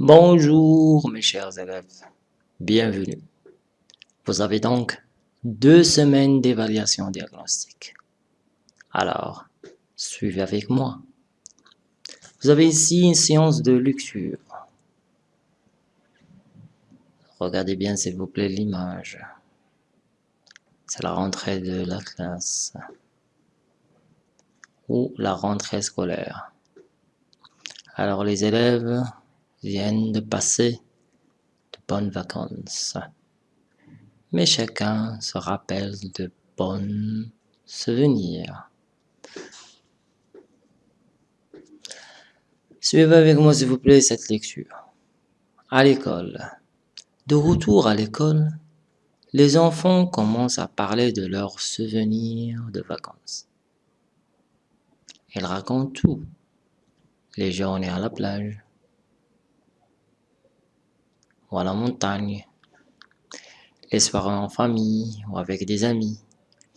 Bonjour mes chers élèves, bienvenue. Vous avez donc deux semaines d'évaluation diagnostique. Alors, suivez avec moi. Vous avez ici une séance de lecture. Regardez bien s'il vous plaît l'image. C'est la rentrée de la classe ou la rentrée scolaire. Alors les élèves viennent de passer de bonnes vacances. Mais chacun se rappelle de bons souvenirs. Suivez avec moi s'il vous plaît cette lecture. À l'école. De retour à l'école, les enfants commencent à parler de leurs souvenirs de vacances. Ils racontent tout. Les journées à la plage, ou à la montagne, les soirées en famille ou avec des amis.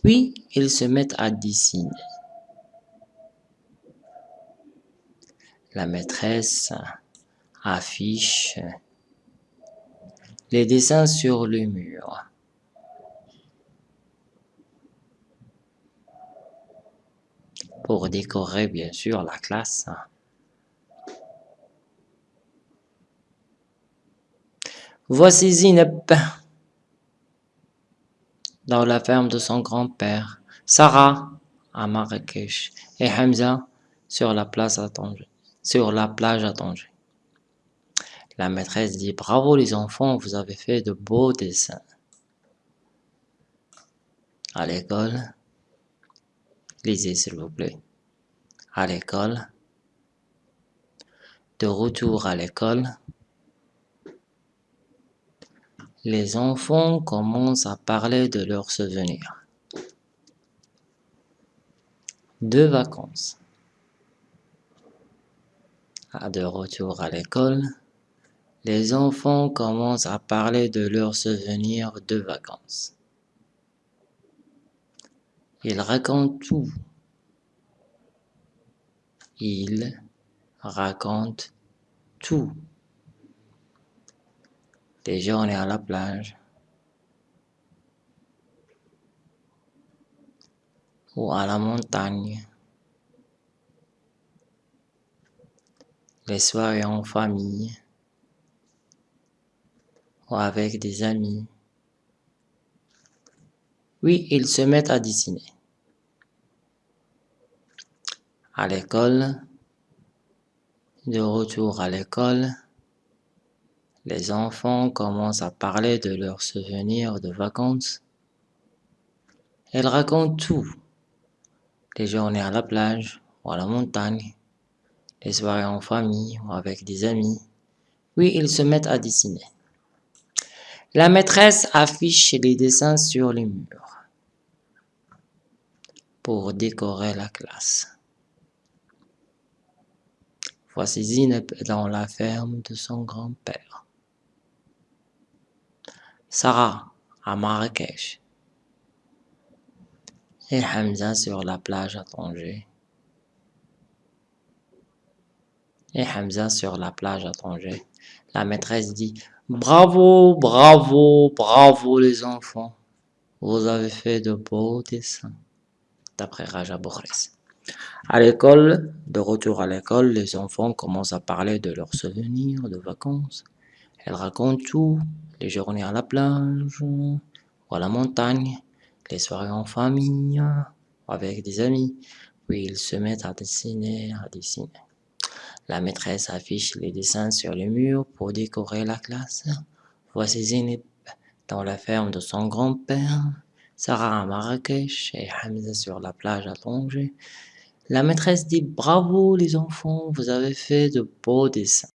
Puis, ils se mettent à dessiner. La maîtresse affiche les dessins sur le mur. Pour décorer bien sûr la classe. Voici Zineb dans la ferme de son grand-père, Sarah à Marrakech et Hamza sur la, plage à Tanger. La maîtresse dit « Bravo les enfants, vous avez fait de beaux dessins. » À l'école, lisez s'il vous plaît. À l'école, de retour à l'école, les enfants commencent à parler de leurs souvenirs. De vacances. À de retour à l'école, les enfants commencent à parler de leurs souvenirs de vacances. Ils racontent tout. Ils racontent tout des journées à la plage. Ou à la montagne, les soirées en famille. Ou avec des amis. Oui, ils se mettent à dessiner. À l'école, de retour à l'école, les enfants commencent à parler de leurs souvenirs de vacances. Elles racontent tout. Les journées à la plage ou à la montagne, les soirées en famille ou avec des amis. Oui, ils se mettent à dessiner. La maîtresse affiche les dessins sur les murs pour décorer la classe. Voici Zineb dans la ferme de son grand-père. Sarah à Marrakech et Hamza sur la plage à Tanger. Et Hamza sur la plage à Tanger. La maîtresse dit Bravo, bravo, bravo les enfants. Vous avez fait de beaux dessins. D'après Raja. À l'école, de retour à l'école, les enfants commencent à parler de leurs souvenirs de vacances. Elles racontent tout les journées à la plage, ou à la montagne, les soirées en famille, avec des amis, puis ils se mettent à dessiner, à dessiner. La maîtresse affiche les dessins sur les murs pour décorer la classe. Voici Zineb dans la ferme de son grand-père, Sarah à Marrakech et Hamza sur la plage à Tanger. La maîtresse dit « Bravo les enfants, vous avez fait de beaux dessins. »